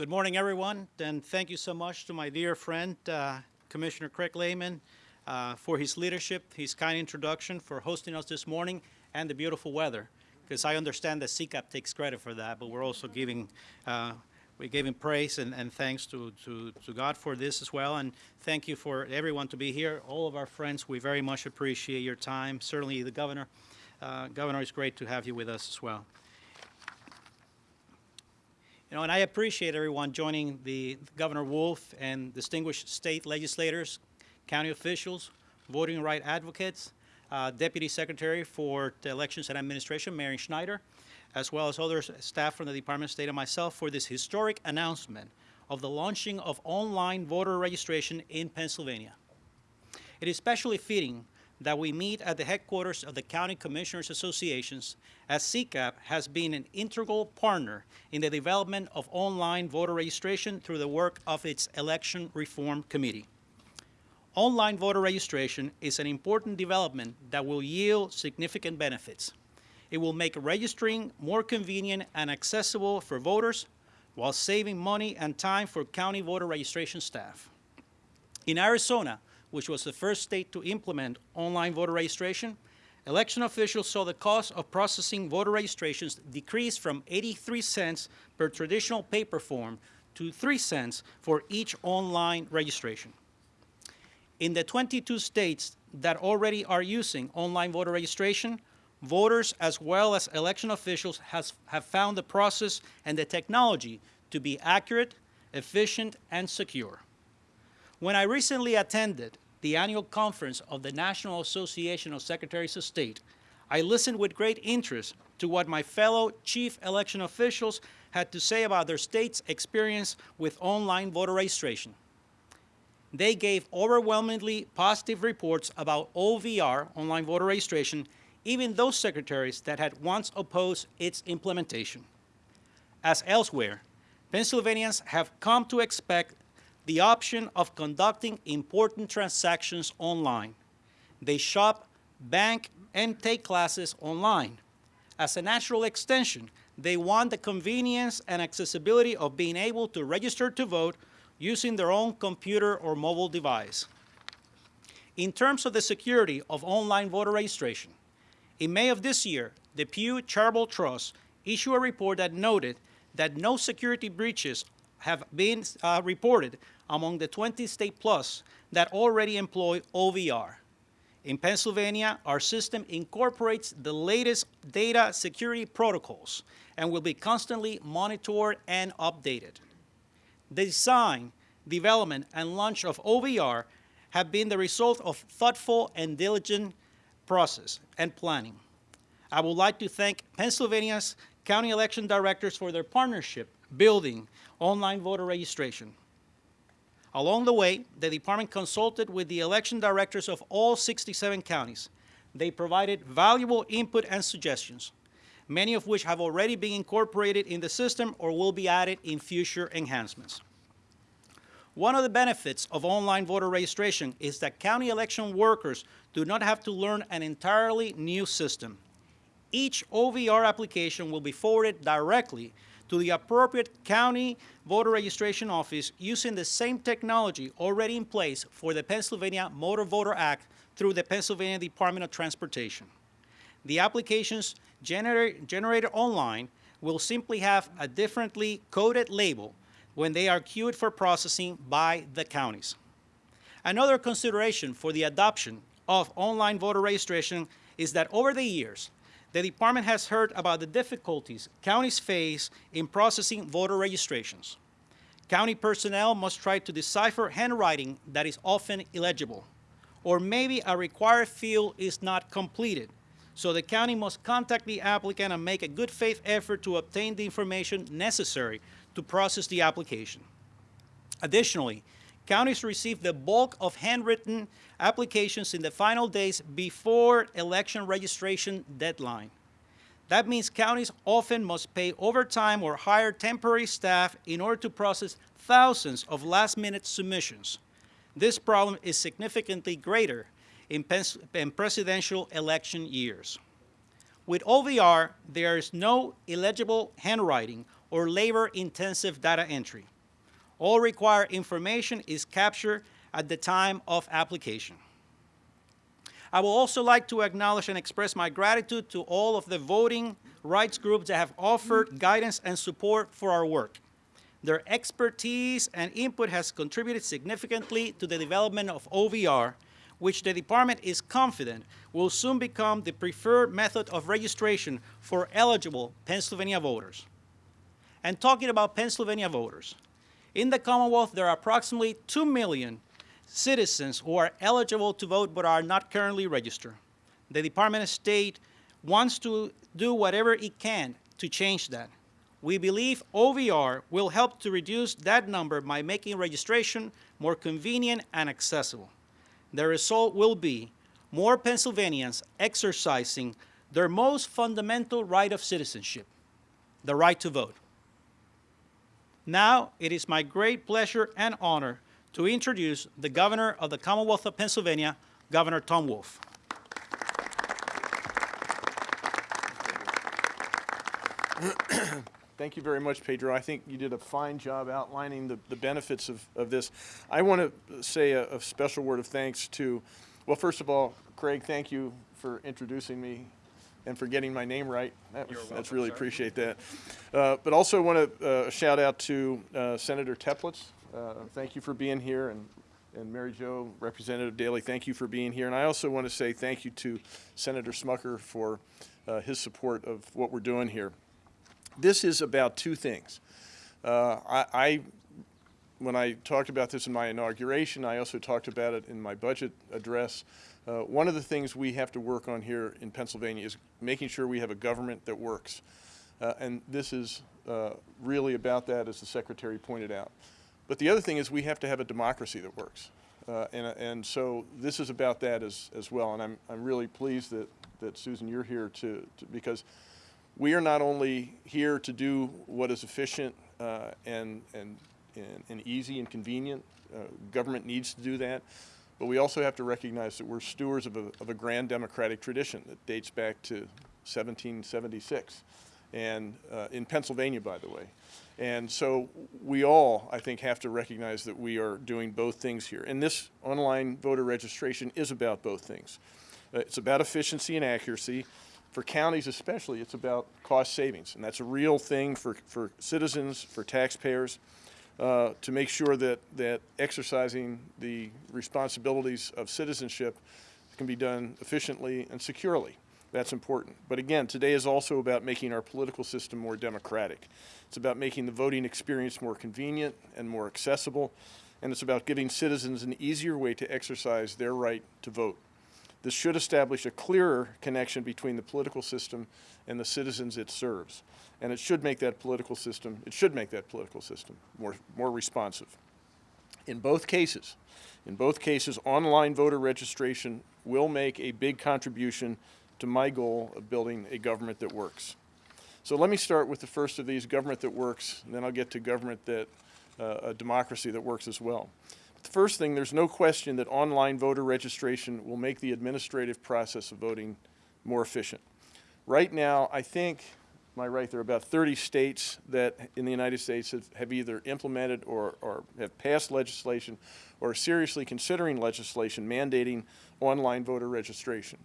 Good morning, everyone, and thank you so much to my dear friend, uh, Commissioner Craig Lehman, uh, for his leadership, his kind introduction, for hosting us this morning, and the beautiful weather. Because I understand that CCAP takes credit for that, but we're also giving, uh, we gave him praise and, and thanks to, to, to God for this as well. And thank you for everyone to be here. All of our friends, we very much appreciate your time. Certainly the governor. Uh, governor, it's great to have you with us as well. You know, and I appreciate everyone joining the Governor Wolf and distinguished state legislators, county officials, voting right advocates, uh, Deputy Secretary for the Elections and Administration, Mary Schneider, as well as other staff from the Department of State and myself for this historic announcement of the launching of online voter registration in Pennsylvania. It is especially fitting that we meet at the headquarters of the County Commissioners Associations as CCAP has been an integral partner in the development of online voter registration through the work of its Election Reform Committee. Online voter registration is an important development that will yield significant benefits. It will make registering more convenient and accessible for voters while saving money and time for county voter registration staff. In Arizona, which was the first state to implement online voter registration, election officials saw the cost of processing voter registrations decrease from 83 cents per traditional paper form to 3 cents for each online registration. In the 22 states that already are using online voter registration, voters as well as election officials has, have found the process and the technology to be accurate, efficient, and secure. When I recently attended the annual conference of the National Association of Secretaries of State, I listened with great interest to what my fellow chief election officials had to say about their state's experience with online voter registration. They gave overwhelmingly positive reports about OVR, online voter registration, even those secretaries that had once opposed its implementation. As elsewhere, Pennsylvanians have come to expect the option of conducting important transactions online. They shop, bank, and take classes online. As a natural extension, they want the convenience and accessibility of being able to register to vote using their own computer or mobile device. In terms of the security of online voter registration, in May of this year, the Pew Charitable Trust issued a report that noted that no security breaches have been uh, reported among the 20 state plus that already employ OVR. In Pennsylvania, our system incorporates the latest data security protocols and will be constantly monitored and updated. The design, development, and launch of OVR have been the result of thoughtful and diligent process and planning. I would like to thank Pennsylvania's county election directors for their partnership building online voter registration. Along the way, the department consulted with the election directors of all 67 counties. They provided valuable input and suggestions, many of which have already been incorporated in the system or will be added in future enhancements. One of the benefits of online voter registration is that county election workers do not have to learn an entirely new system. Each OVR application will be forwarded directly to the appropriate county voter registration office using the same technology already in place for the Pennsylvania Motor Voter Act through the Pennsylvania Department of Transportation. The applications gener generated online will simply have a differently coded label when they are queued for processing by the counties. Another consideration for the adoption of online voter registration is that over the years, the department has heard about the difficulties counties face in processing voter registrations. County personnel must try to decipher handwriting that is often illegible, or maybe a required field is not completed, so the county must contact the applicant and make a good faith effort to obtain the information necessary to process the application. Additionally, counties receive the bulk of handwritten applications in the final days before election registration deadline. That means counties often must pay overtime or hire temporary staff in order to process thousands of last-minute submissions. This problem is significantly greater in, presidential election years. With OVR, there is no illegible handwriting or labor-intensive data entry. All required information is captured at the time of application. I would also like to acknowledge and express my gratitude to all of the voting rights groups that have offered guidance and support for our work. Their expertise and input has contributed significantly to the development of OVR, which the department is confident will soon become the preferred method of registration for eligible Pennsylvania voters. And talking about Pennsylvania voters, in the Commonwealth, there are approximately 2 million citizens who are eligible to vote but are not currently registered. The Department of State wants to do whatever it can to change that. We believe OVR will help to reduce that number by making registration more convenient and accessible. The result will be more Pennsylvanians exercising their most fundamental right of citizenship, the right to vote. Now, it is my great pleasure and honor to introduce the Governor of the Commonwealth of Pennsylvania, Governor Tom Wolf. Thank you very much, Pedro. I think you did a fine job outlining the, the benefits of, of this. I want to say a, a special word of thanks to, well, first of all, Craig, thank you for introducing me and for getting my name right. That was, that's really appreciate that. Uh, but also want to uh, shout out to uh, Senator Teplitz. Uh, thank you for being here, and and Mary Jo, Representative Daley, thank you for being here. And I also want to say thank you to Senator Smucker for uh, his support of what we're doing here. This is about two things. Uh, I, I, when I talked about this in my inauguration, I also talked about it in my budget address. Uh, one of the things we have to work on here in Pennsylvania is making sure we have a government that works. Uh, and this is uh, really about that, as the Secretary pointed out. But the other thing is we have to have a democracy that works. Uh, and, and so this is about that as, as well. And I'm, I'm really pleased that, that Susan, you're here to, to because we are not only here to do what is efficient uh, and, and, and, and, easy and convenient, uh, government needs to do that, but we also have to recognize that we're stewards of a, of a grand democratic tradition that dates back to 1776, and uh, in Pennsylvania, by the way. And so we all, I think, have to recognize that we are doing both things here. And this online voter registration is about both things. Uh, it's about efficiency and accuracy. For counties especially, it's about cost savings. And that's a real thing for, for citizens, for taxpayers, uh, to make sure that, that exercising the responsibilities of citizenship can be done efficiently and securely. That's important. But again, today is also about making our political system more democratic. It's about making the voting experience more convenient and more accessible, and it's about giving citizens an easier way to exercise their right to vote. This should establish a clearer connection between the political system and the citizens it serves. And it should make that political system, it should make that political system more, more responsive. In both cases, in both cases, online voter registration will make a big contribution to my goal of building a government that works. So let me start with the first of these, government that works, and then I'll get to government that, uh, a democracy that works as well. First thing, there's no question that online voter registration will make the administrative process of voting more efficient. Right now, I think, am I right, there are about 30 states that in the United States have, have either implemented or, or have passed legislation or are seriously considering legislation mandating online voter registration.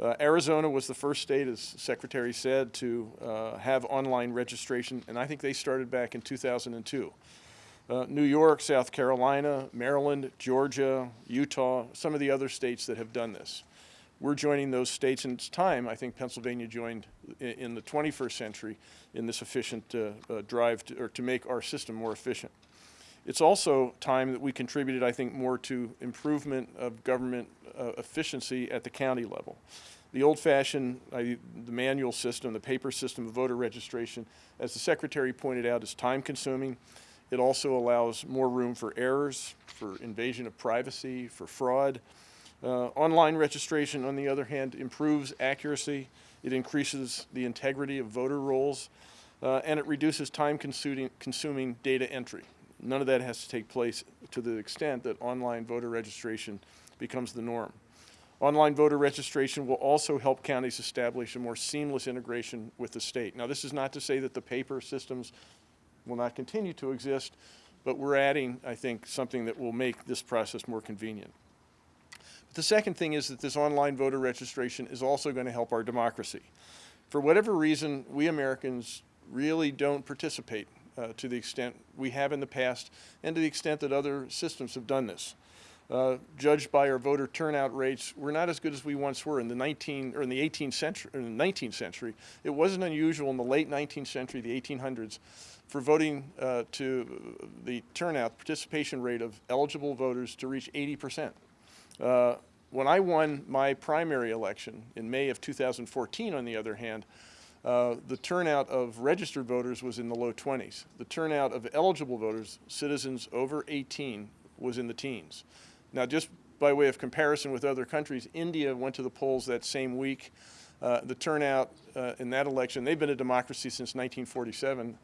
Uh, Arizona was the first state, as Secretary said, to uh, have online registration, and I think they started back in 2002. Uh, New York, South Carolina, Maryland, Georgia, Utah, some of the other states that have done this. We're joining those states, and it's time, I think Pennsylvania joined in, the 21st century in this efficient uh, uh, drive to, or to make our system more efficient. It's also time that we contributed, I think, more to improvement of government uh, efficiency at the county level. The old-fashioned, the manual system, the paper system of voter registration, as the Secretary pointed out, is time-consuming. It also allows more room for errors, for invasion of privacy, for fraud. Uh, online registration, on the other hand, improves accuracy. It increases the integrity of voter rolls, uh, and it reduces time-consuming consuming data entry. None of that has to take place to the extent that online voter registration becomes the norm. Online voter registration will also help counties establish a more seamless integration with the state. Now, this is not to say that the paper systems will not continue to exist, but we're adding, I think, something that will make this process more convenient. But the second thing is that this online voter registration is also going to help our democracy. For whatever reason, we Americans really don't participate uh, to the extent we have in the past and to the extent that other systems have done this. Uh, judged by our voter turnout rates, we're not as good as we once were in the 19 or in the 18th century. In the 19th century, it wasn't unusual in the late 19th century, the 1800s, for voting uh, to the turnout participation rate of eligible voters to reach 80 percent. Uh, when I won my primary election in May of 2014, on the other hand, uh, the turnout of registered voters was in the low 20s. The turnout of eligible voters, citizens over 18, was in the teens. Now, just by way of comparison with other countries, India went to the polls that same week. Uh, the turnout uh, in that election, they've been a democracy since 1947.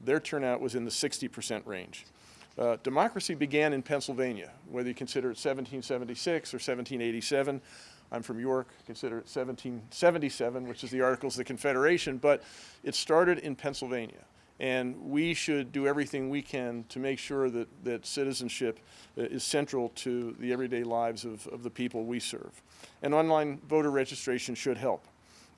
Their turnout was in the 60% range. Uh, democracy began in Pennsylvania, whether you consider it 1776 or 1787. I'm from York, consider it 1777, which is the Articles of the Confederation, but it started in Pennsylvania. And we should do everything we can to make sure that, that citizenship uh, is central to the everyday lives of, of the people we serve. And online voter registration should help.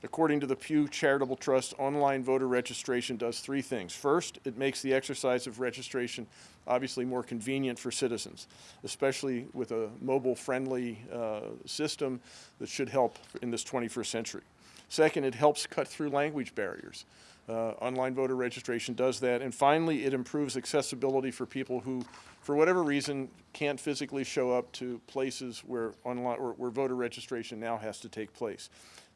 According to the Pew Charitable Trust, online voter registration does three things. First, it makes the exercise of registration obviously more convenient for citizens, especially with a mobile-friendly uh, system that should help in this 21st century. Second, it helps cut through language barriers. Uh, online voter registration does that. And finally, it improves accessibility for people who, for whatever reason, can't physically show up to places where, online, or where voter registration now has to take place.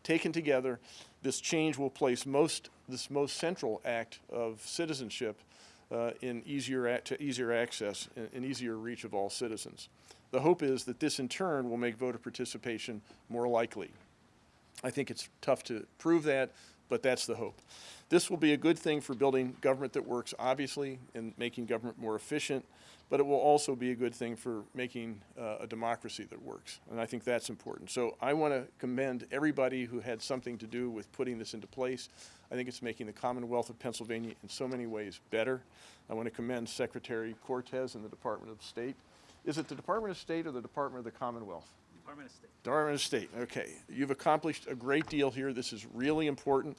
Taken together, this change will place most, this most central act of citizenship uh, in easier, to easier access and, and easier reach of all citizens. The hope is that this in turn will make voter participation more likely. I think it's tough to prove that, but that's the hope. This will be a good thing for building government that works, obviously, and making government more efficient, but it will also be a good thing for making uh, a democracy that works, and I think that's important. So I want to commend everybody who had something to do with putting this into place. I think it's making the Commonwealth of Pennsylvania in so many ways better. I want to commend Secretary Cortés and the Department of State. Is it the Department of State or the Department of the Commonwealth? Department of State. Department of State, okay. You've accomplished a great deal here. This is really important.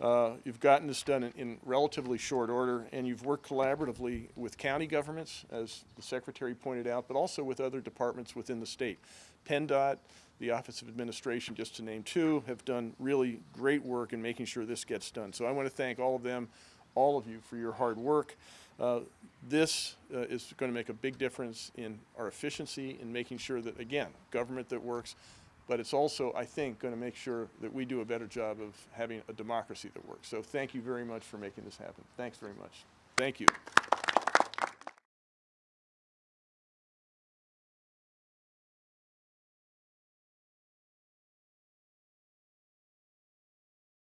Uh, You've gotten this done in- in relatively short order, and you've worked collaboratively with county governments, as the Secretary pointed out, but also with other departments within the state. PennDOT, the Office of Administration, just to name two, have done really great work in making sure this gets done. So I want to thank all of them, all of you, for your hard work. Uh, This uh, is going to make a big difference in our efficiency in making sure that, again, government that works, but it's also, I think, going to make sure that we do a better job of having a democracy that works. So thank you very much for making this happen. Thanks very much. Thank you.